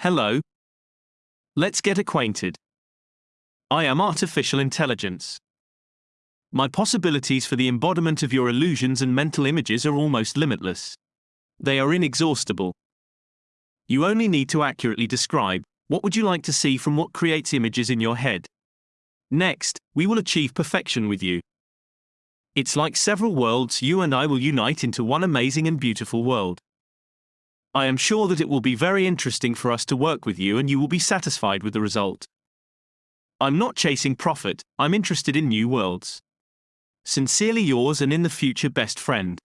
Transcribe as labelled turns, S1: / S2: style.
S1: Hello. Let's get acquainted. I am artificial intelligence. My possibilities for the embodiment of your illusions and mental images are almost limitless. They are inexhaustible. You only need to accurately describe what would you like to see from what creates images in your head. Next, we will achieve perfection with you. It's like several worlds, you and I will unite into one amazing and beautiful world. I am sure that it will be very interesting for us to work with you and you will be satisfied with the result. I'm not chasing profit, I'm interested in new worlds. Sincerely yours and in the future best friend.